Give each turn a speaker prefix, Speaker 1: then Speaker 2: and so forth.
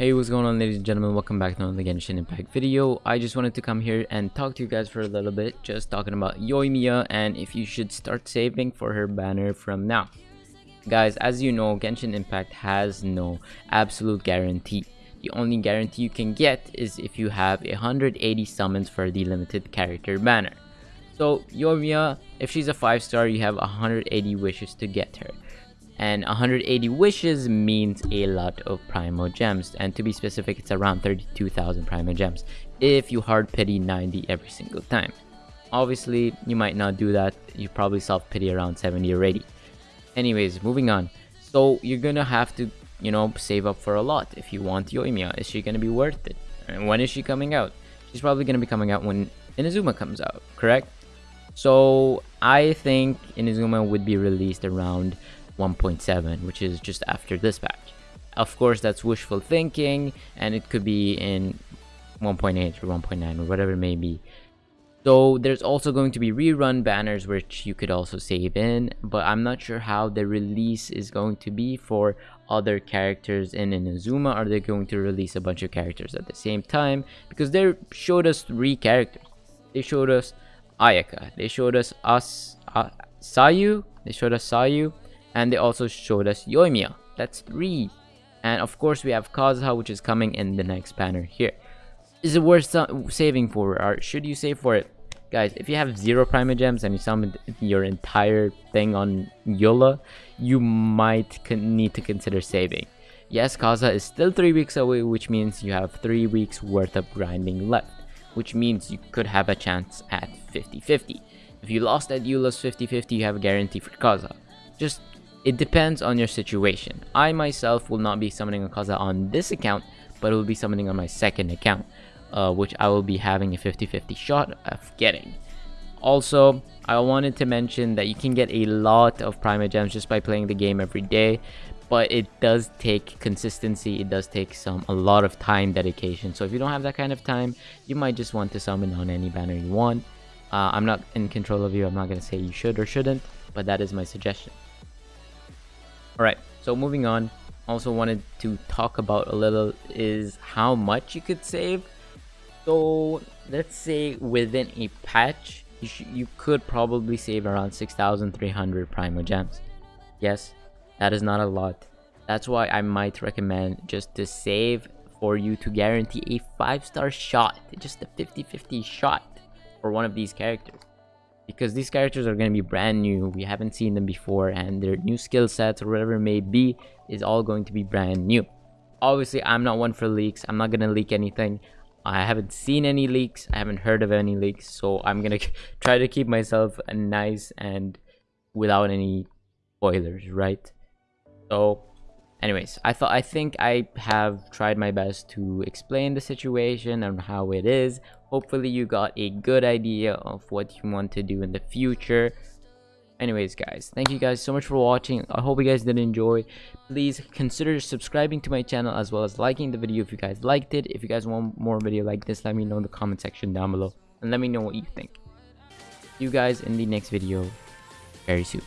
Speaker 1: Hey what's going on ladies and gentlemen welcome back to another Genshin Impact video. I just wanted to come here and talk to you guys for a little bit just talking about Yoimiya and if you should start saving for her banner from now. Guys as you know Genshin Impact has no absolute guarantee. The only guarantee you can get is if you have 180 summons for the limited character banner. So Yoimiya if she's a 5 star you have 180 wishes to get her and 180 wishes means a lot of primo gems. And to be specific it's around 32,000 primo gems if you hard pity 90 every single time. Obviously you might not do that. You probably soft pity around 70 or 80 anyways moving on. So you're gonna have to you know save up for a lot if you want Yoimiya is she gonna be worth it? And when is she coming out? She's probably gonna be coming out when Inazuma comes out correct? So I think Inazuma would be released around 1.7 which is just after this patch of course that's wishful thinking and it could be in 1.8 or 1.9 or whatever it may be. So there's also going to be rerun banners which you could also save in but i'm not sure how the release is going to be for other characters in inazuma. Are they going to release a bunch of characters at the same time? Because they showed us three characters. They showed us ayaka. They showed us us uh, sayu. They showed us sayu and they also showed us Yoimiya. That's three. And of course we have Kazuha which is coming in the next banner here. Is it worth saving for or should you save for it? Guys, if you have zero Primo Gems and you summon your entire thing on Eula, you might need to consider saving. Yes, Kazuha is still 3 weeks away, which means you have 3 weeks worth of grinding left, which means you could have a chance at 50-50. If you lost at Eula's 50-50, you have a guarantee for Kazuha. Just it depends on your situation. I myself will not be summoning a Kazuha on this account, but it will be summoning on my second account, uh, which I will be having a 50-50 shot of getting. Also, I wanted to mention that you can get a lot of Primo Gems just by playing the game every day, but it does take consistency, it does take some a lot of time dedication. So if you don't have that kind of time, you might just want to summon on any banner you want. Uh, I'm not in control of you, I'm not going to say you should or shouldn't, but that is my suggestion. Alright, so moving on, also wanted to talk about a little is how much you could save. So let's say within a patch, you, you could probably save around 6,300 Primo Gems. Yes, that is not a lot. That's why I might recommend just to save for you to guarantee a 5 star shot, just a 50-50 shot for one of these characters because these characters are going to be brand new. We haven't seen them before and their new skill sets or whatever it may be is all going to be brand new. Obviously i'm not one for leaks. I'm not going to leak anything. I haven't seen any leaks. I haven't heard of any leaks. So i'm going to try to keep myself nice and without any spoilers right? So anyways i thought i think i have tried my best to explain the situation and how it is. Hopefully you got a good idea of what you want to do in the future. Anyways guys thank you guys so much for watching. I hope you guys did enjoy. Please consider subscribing to my channel as well as liking the video if you guys liked it. If you guys want more video like this let me know in the comment section down below and let me know what you think. See you guys in the next video very soon